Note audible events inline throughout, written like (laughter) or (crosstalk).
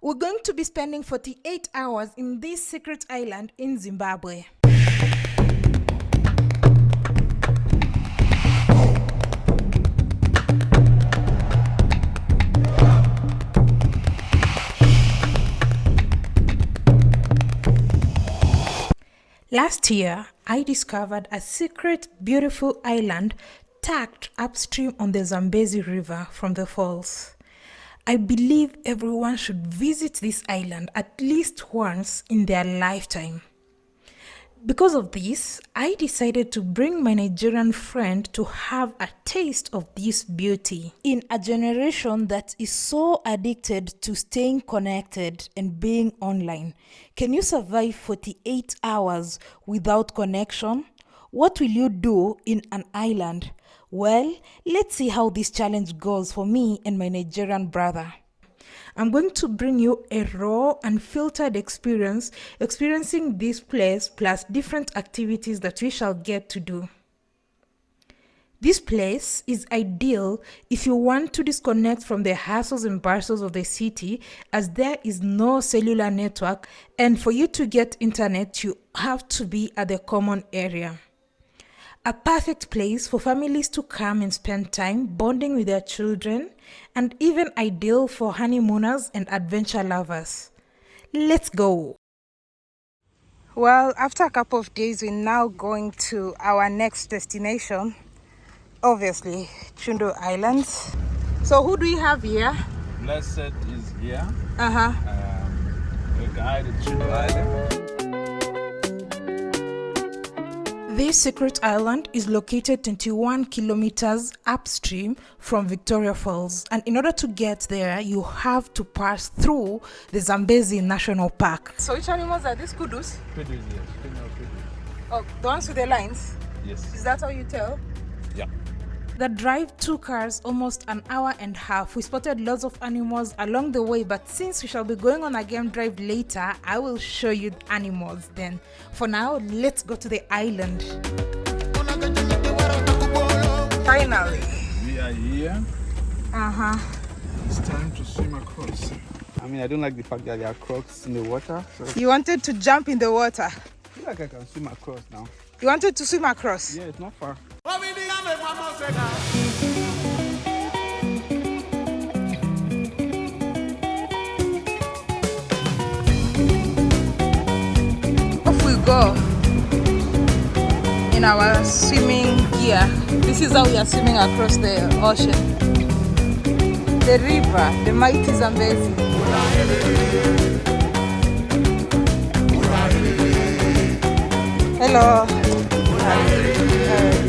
We're going to be spending 48 hours in this secret island in Zimbabwe. Last year, I discovered a secret beautiful island tucked upstream on the Zambezi River from the falls. I believe everyone should visit this island at least once in their lifetime. Because of this, I decided to bring my Nigerian friend to have a taste of this beauty. In a generation that is so addicted to staying connected and being online, can you survive 48 hours without connection? What will you do in an island? Well, let's see how this challenge goes for me and my Nigerian brother. I'm going to bring you a raw and filtered experience experiencing this place plus different activities that we shall get to do. This place is ideal if you want to disconnect from the hassles and bustles of the city as there is no cellular network and for you to get internet you have to be at the common area. A perfect place for families to come and spend time bonding with their children, and even ideal for honeymooners and adventure lovers. Let's go! Well, after a couple of days, we're now going to our next destination. Obviously, Chundu Islands. So, who do we have here? Blessed is here. Uh huh. Um, a guide at Chundu Island. This secret island is located 21 kilometers upstream from Victoria Falls and in order to get there you have to pass through the Zambezi National Park. So which animals are these kudus? Kudus, yes. Kudus. Oh, the ones with the lines? Yes. Is that how you tell? Yeah. The drive took us almost an hour and a half. We spotted lots of animals along the way, but since we shall be going on a game drive later, I will show you the animals then. For now, let's go to the island. Finally. We are here. Uh-huh. It's time to swim across. I mean, I don't like the fact that there are crocs in the water. So You wanted to jump in the water. I feel like I can swim across now. You wanted to swim across. Yeah, it's not far. Off we go in our swimming gear. This is how we are swimming across the ocean. The river, the mighty Zambezi. Hello. Guys,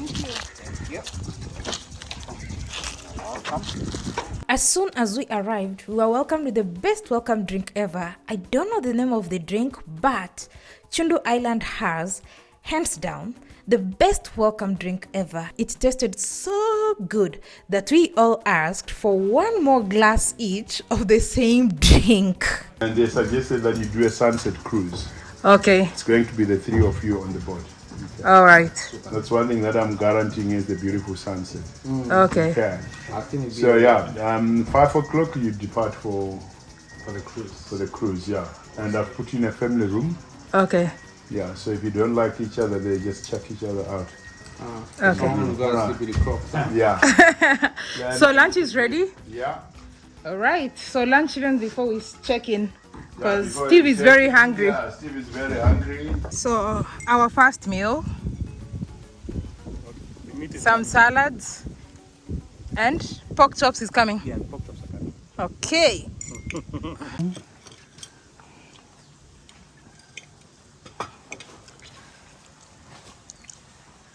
Thank you. Thank you. Welcome. As soon as we arrived, we were welcomed with the best welcome drink ever. I don't know the name of the drink, but Chundu Island has, hands down, the best welcome drink ever. It tasted so good that we all asked for one more glass each of the same drink. And they suggested that you do a sunset cruise. Okay, It's going to be the three of you on the boat. All right. That's one thing that I'm guaranteeing is the beautiful sunset. Okay, Okay. I think it's So yeah, um, five o'clock you depart for for the cruise. for the cruise. Yeah, and I've put you in a family room. okay, Yeah, so if you don't like each other, they just check each other out. Uh, Okay. Someone gotta sleep with the crocs. Yeah. (laughs) yeah. so lunch is ready? yeah. All right, so lunch even before we check in. Yeah, Because before Steve is check very hungry. Yeah, Steve is very hungry. So our first meal, some salads, and pork chops is coming. Yeah, pork chops are coming. Okay. (laughs)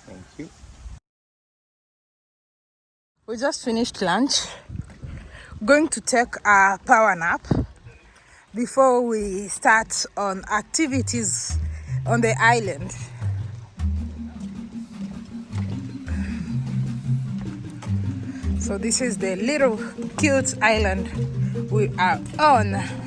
Thank you. We just finished lunch. Going to take a power nap before we start on activities on the island. So this is the little cute island we are on.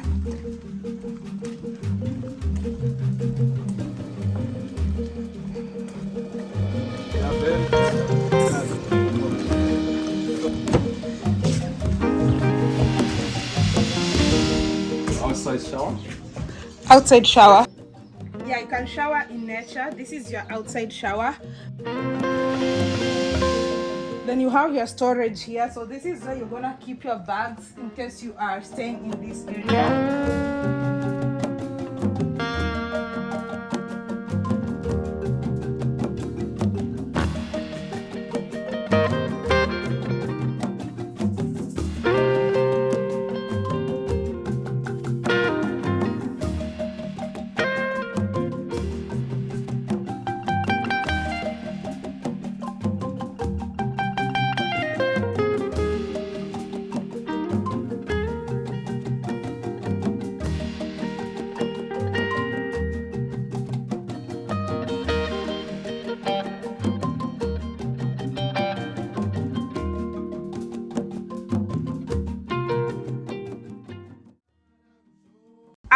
Shower. Outside shower. Yeah, you can shower in nature. This is your outside shower. Then you have your storage here. So this is where you're gonna keep your bags in case you are staying in this area.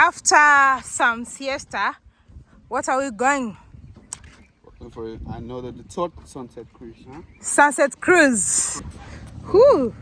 After some siesta, what are we going? For it. I know that the third sunset cruise, huh? Sunset cruise. Whew.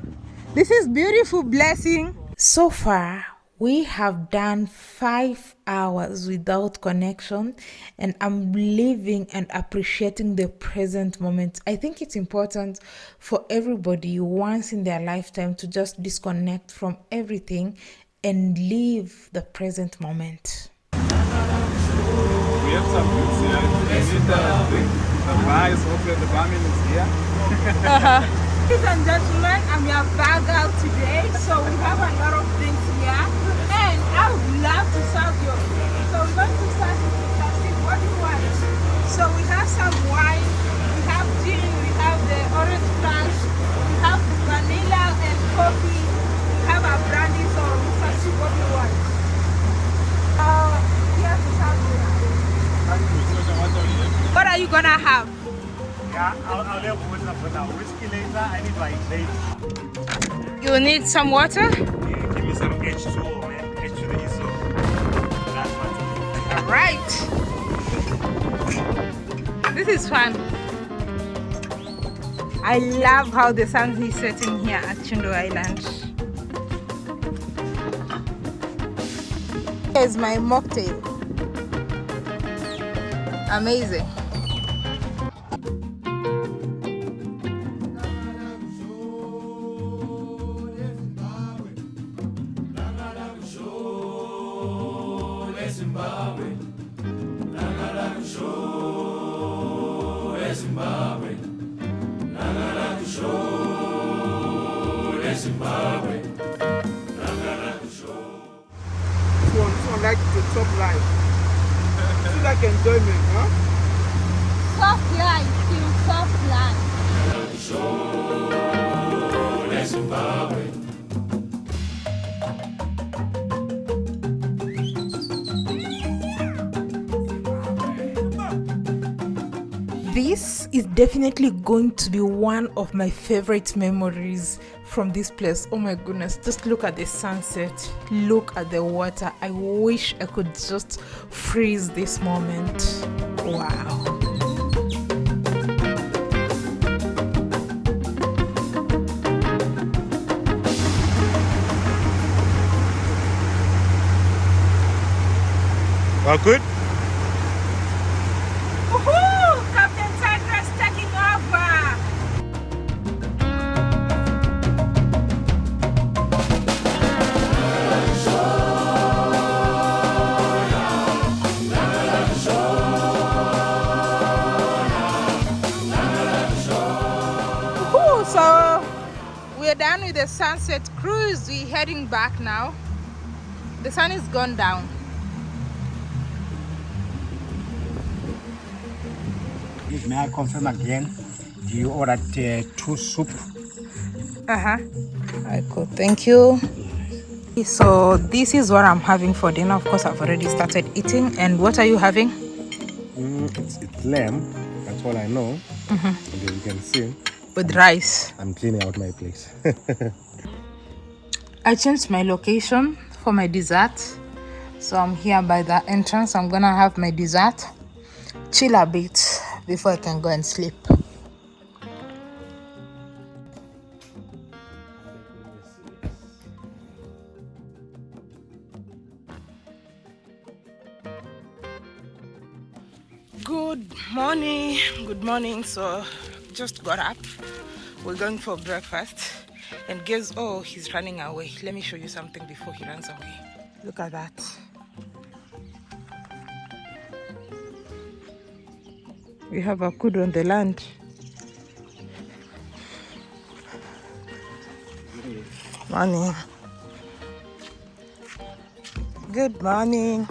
This is beautiful blessing. So far, we have done five hours without connection, and I'm living and appreciating the present moment. I think it's important for everybody once in their lifetime to just disconnect from everything and live the present moment. We have some goods here. We need the, the, the bar is open, the barman is here. (laughs) Ladies and gentlemen, I'm your bag out today, so we some water? Yeah, give me some H2O, man. H2O, so that's what. All right. This is fun. I love how the sun is setting here at Chundu Island. Here's my mocktail. Amazing. This is definitely going to be one of my favorite memories from this place. Oh my goodness, just look at the sunset, look at the water. I wish I could just freeze this moment. Wow. All good? Done with the sunset cruise. We're heading back now. The sun is gone down. Please, may I confirm again? Do you order uh, two soup? Uh-huh. Alright, cool. Thank you. So this is what I'm having for dinner. Of course, I've already started eating. And what are you having? Mm, it's, it's lamb. That's all I know. And as you can see, with rice. I'm cleaning out my place. (laughs) I changed my location for my dessert. So I'm here by the entrance. I'm gonna have my dessert, chill a bit before I can go and sleep. good morning good morning so just got up. We're going for breakfast. And guess, oh, he's running away. Let me show you something before he runs away. Look at that. We have a good on the land. Morning. Good morning.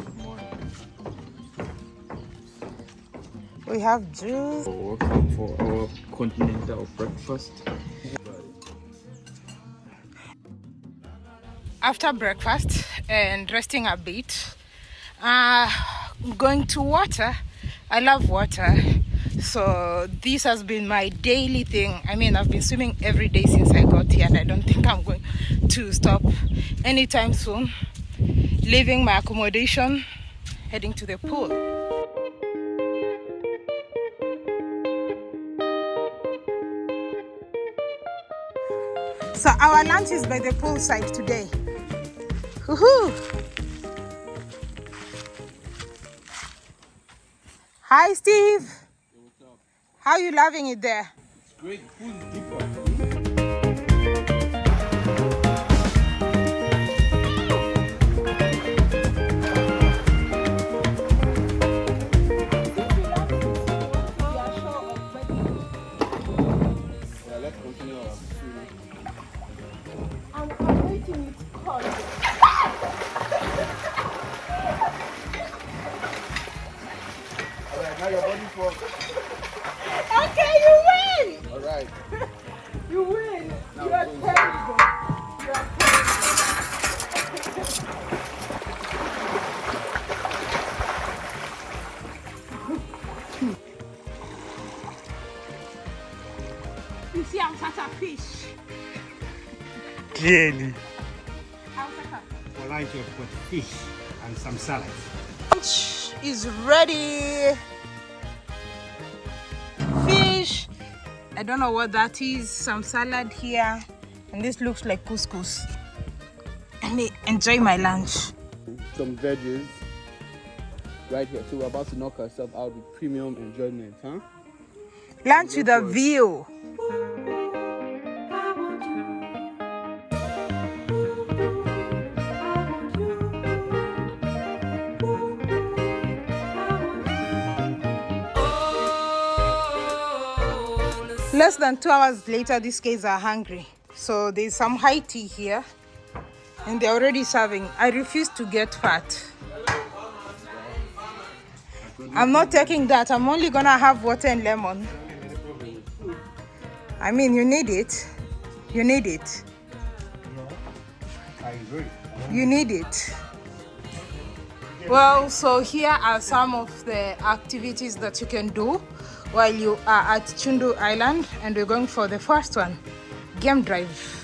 We have juice. Welcome for our continental breakfast. After breakfast and resting a bit, uh, going to water. I love water. So this has been my daily thing. I mean, I've been swimming every day since I got here and I don't think I'm going to stop anytime soon. Leaving my accommodation, heading to the pool. So our lunch is by the poolside today. Woohoo! Hi, Steve. How are you loving it there? It's great, food is different. Yeah, let's continue our swimming. Alright, now your body for. Okay, you win. Alright. (laughs) You win. Now you are terrible. You are terrible. (laughs) you see, I'm such a fish. Clearly. I'm such a For lunch, fish and some salad. lunch is ready. Fish. I don't know what that is. Some salad here. And this looks like couscous. Let me enjoy my lunch. Some veggies. Right here. So we're about to knock ourselves out with premium enjoyment, huh? Lunch with a view. Less than two hours later, these kids are hungry. So there's some high tea here, and they're already serving. I refuse to get fat. I'm not taking that. I'm only gonna have water and lemon. I mean, you need it. You need it. You need it. Well, so here are some of the activities that you can do while you are at Chundu Island, and we're going for the first one game drive.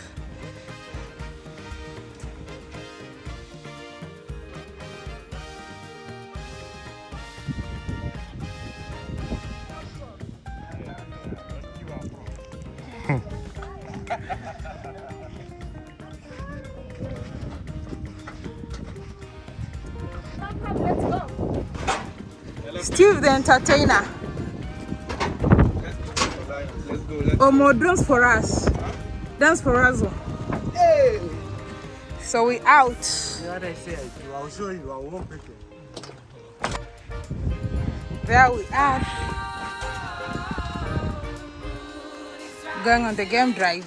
Steve the entertainer. Omo, dance for us. Dance for us. Hey! So we out. What I say, I do. I'll show you. I won't pick it. There we are. Going on the game drive.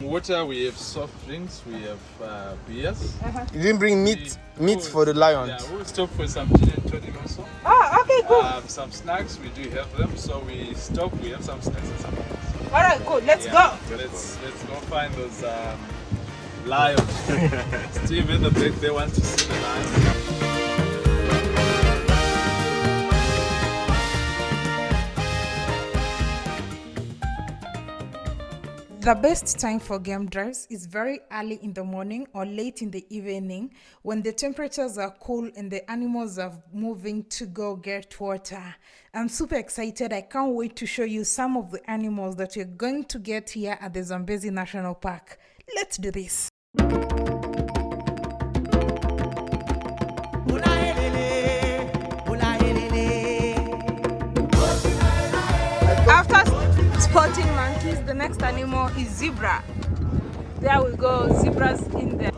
Water, we have soft drinks, we have uh, beers. You didn't bring meat meat for the lions. Yeah, we'll stop for some gin and tonic also. Oh, okay, cool. Um, some snacks, we do have them. So we stop, we have some snacks and some drinks. All right, cool. Let's Yeah, go. Let's, let's go find those um, lions. (laughs) Steve in the back, they want to see the lions. The best time for game drives is very early in the morning or late in the evening when the temperatures are cool and the animals are moving to go get water. I'm super excited. I can't wait to show you some of the animals that you're going to get here at the Zambezi National Park. Let's do this. Spotting monkeys. The next animal is zebra. There we go, zebras in there.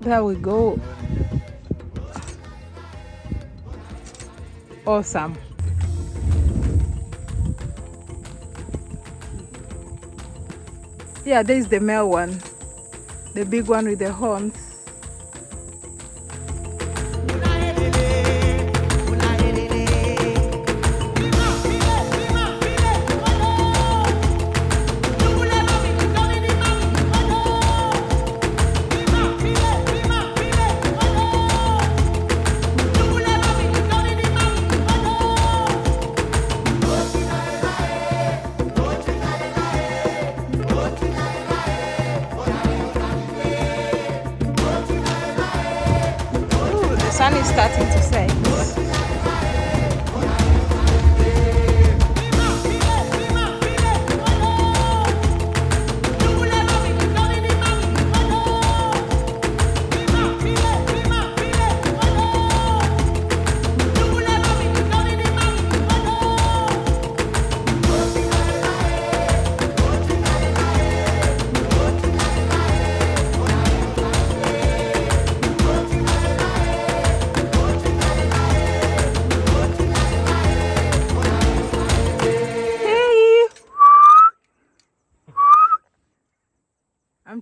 There we go. Awesome. Yeah, there's the male one. The big one with the horns. Starting to set.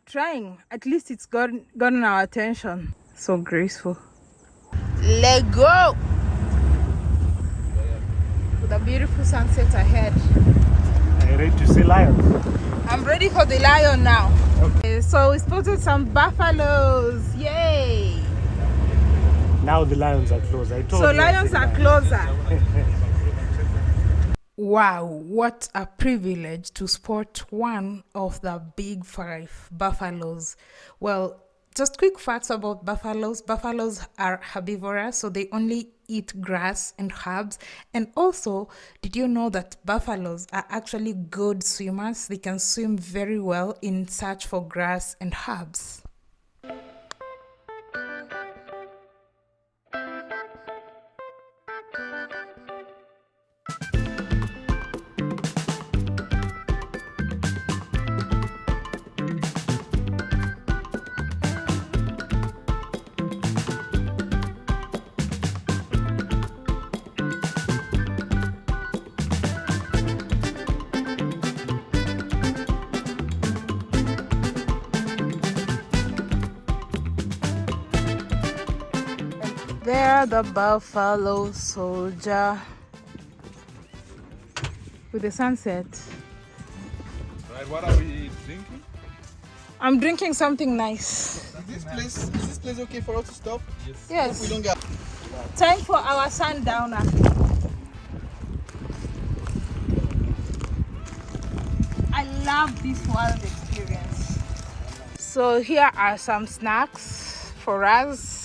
Trying. At least it's gotten, gotten our attention. So graceful. Let go! With a beautiful sunset ahead. Are you ready to see lions? I'm ready for the lion now. Okay, uh, so we spotted some buffaloes. Yay! Now the lions are close. I told So you. I lions said are closer. (laughs) Wow, what a privilege to spot one of the big five buffaloes. Well, just quick facts about buffaloes. Buffaloes are herbivorous, so they only eat grass and herbs. And also, did you know that buffaloes are actually good swimmers? They can swim very well in search for grass and herbs. The buffalo soldier with the sunset. Right, what are we drinking? I'm drinking something nice. Is this place is this place okay for us to stop? Yes. We don't get Time for our sundowner. I love this wild experience. So here are some snacks for us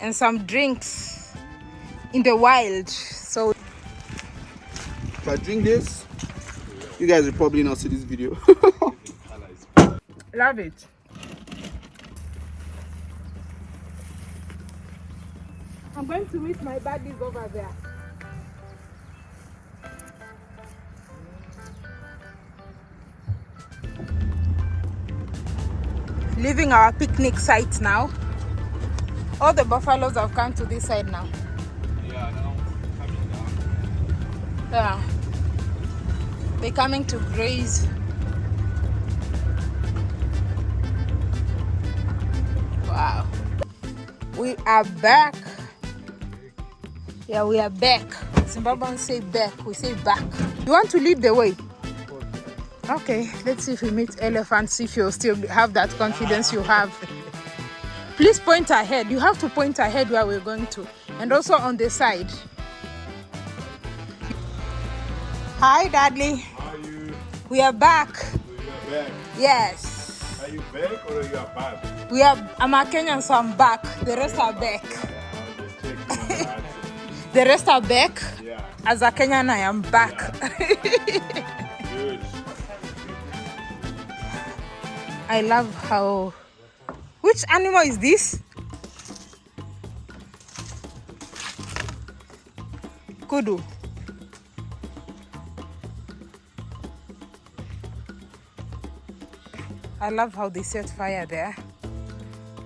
and some drinks in the wild. So if I drink this, you guys will probably not see this video. (laughs) love it. I'm going to meet my buddies over there. Leaving our picnic site now. All the buffaloes have come to this side now. Yeah, now coming down. Yeah. They're coming to graze. Wow. We are back. Yeah, we are back. Zimbabweans say back, we say back. You want to lead the way? Okay, let's see if we meet elephants, see if you still have that confidence you have. Please point ahead. You have to point ahead where we're going to. And also on the side. Hi, Dudley. Are you, We are back. you are back? Yes. Are you back or are you are back? We are. I'm a Kenyan, so I'm back. The rest are back. I'll just check you (laughs) on the. Rest are back. Yeah, As a Kenyan, I am back. (laughs) good. I love how. Which animal is this? Kudu. I love how they set fire there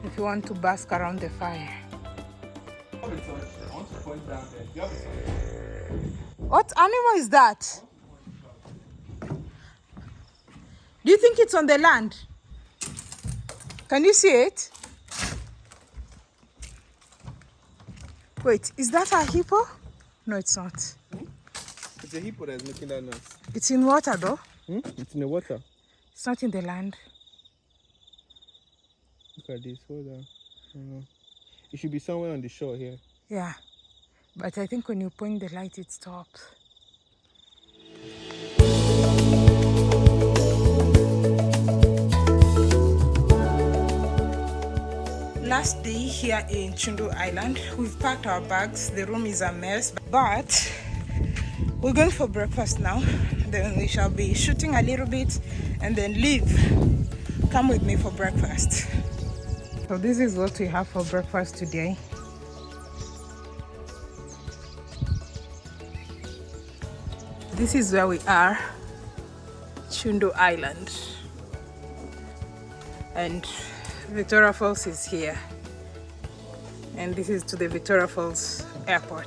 if you want to bask around the fire. What animal is that? Do you think it's on the land? Can you see it? Wait, is that a hippo? No, it's not. It's a hippo that's making that noise. It's in water though. Hmm? It's in the water. It's not in the land. Look at this. Hold on. It should be somewhere on the shore here. Yeah. But I think when you point the light, it stops. Last day here in Chundu Island, we've packed our bags. The room is a mess, but we're going for breakfast now. Then we shall be shooting a little bit and then leave. Come with me for breakfast. So this is what we have for breakfast today. This is where we are, Chundu Island. And Victoria Falls is here. And this is to the Victoria Falls Airport.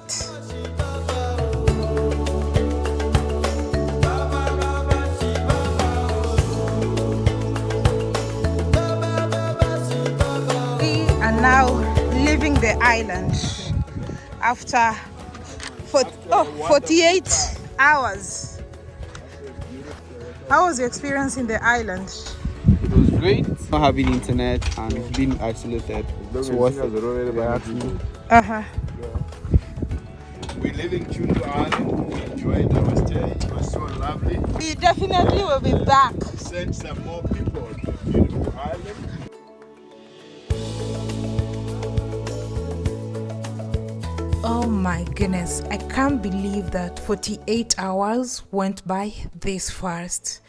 We are now leaving the island after for, oh, 48 hours. How was your experience in the island? It was great. Not having internet and being isolated. It's worth it. Yeah, actually. Uh-huh. We live in Chundu Island. We enjoyed our stay. It was so lovely. We definitely will be back. Send some more people to the beautiful island. Oh my goodness, I can't believe that 48 hours went by this fast.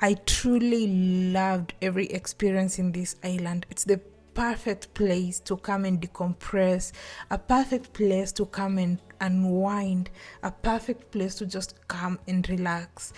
I truly loved every experience in this island. It's the perfect place to come and decompress, a perfect place to come and unwind, a perfect place to just come and relax.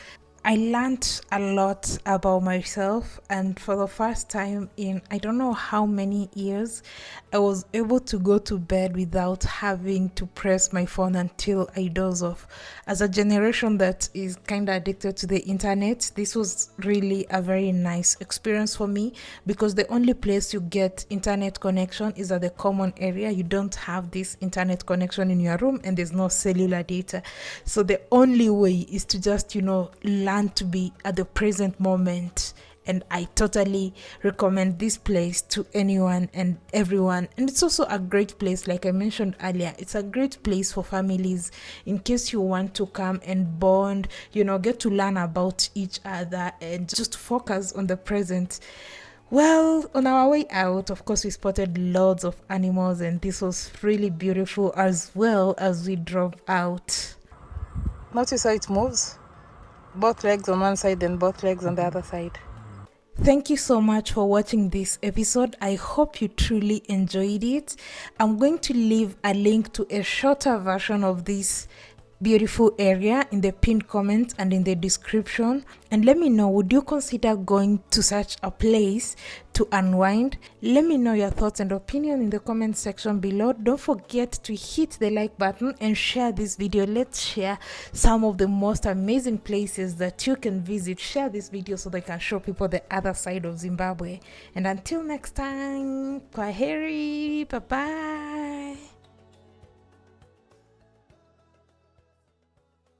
I learned a lot about myself, and for the first time in I don't know how many years, I was able to go to bed without having to press my phone until I doze off. As a generation that is kind of addicted to the internet, this was really a very nice experience for me because the only place you get internet connection is at the common area. You don't have this internet connection in your room, and there's no cellular data. So the only way is to just, you know, learn to be at the present moment and I totally recommend this place to anyone and everyone. And it's also a great place, like I mentioned earlier, it's a great place for families in case you want to come and bond, you know, get to learn about each other and just focus on the present. Well, on our way out, of course, we spotted loads of animals, and this was really beautiful as well as we drove out. Notice how it moves both legs on one side and both legs on the other side. Thank you so much for watching this episode. I hope you truly enjoyed it. I'm going to leave a link to a shorter version of this beautiful area in the pinned comment and in the description. And let me know would you consider going to such a place to unwind? Let me know your thoughts and opinion in the comment section below. Don't forget to hit the like button and share this video. Let's share some of the most amazing places that you can visit. Share this video so they can show people the other side of zimbabwe. And until next time kwaheri bye bye